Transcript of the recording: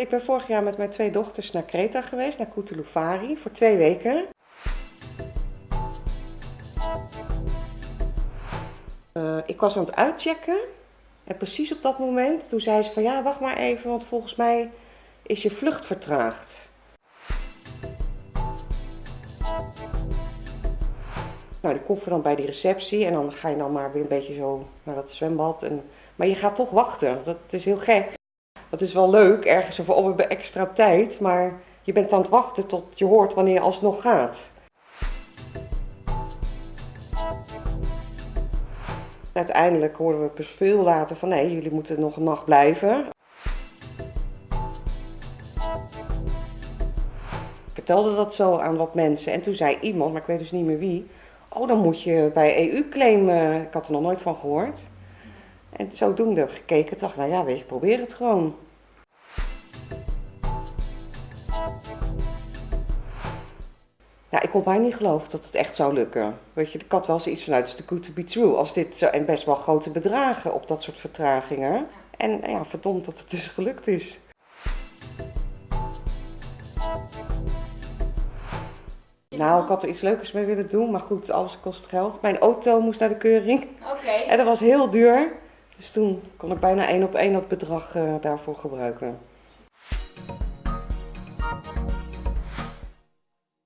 Ik ben vorig jaar met mijn twee dochters naar Kreta geweest, naar Kutulufari, voor twee weken. Uh, ik was aan het uitchecken en precies op dat moment, toen zei ze van ja, wacht maar even, want volgens mij is je vlucht vertraagd. Nou, die koffer dan bij die receptie en dan ga je dan maar weer een beetje zo naar dat zwembad. En, maar je gaat toch wachten, dat is heel gek. Dat is wel leuk, ergens over, oh we hebben extra tijd, maar je bent aan het wachten tot je hoort wanneer je alsnog gaat. Uiteindelijk hoorden we veel later van nee, jullie moeten nog een nacht blijven. Ik vertelde dat zo aan wat mensen en toen zei iemand, maar ik weet dus niet meer wie, oh dan moet je bij EU claimen. Ik had er nog nooit van gehoord. En zodoende gekeken, dacht nou ja, weet je, probeer het gewoon. Ja, ik kon bijna niet geloven dat het echt zou lukken. Weet je, ik had wel zoiets vanuit, het is too good to be true. Als dit zo, en best wel grote bedragen op dat soort vertragingen. En ja, verdomd dat het dus gelukt is. Nou, ik had er iets leukers mee willen doen, maar goed, alles kost geld. Mijn auto moest naar de keuring. Oké. En dat was heel duur. Dus toen kon ik bijna één op één dat bedrag uh, daarvoor gebruiken.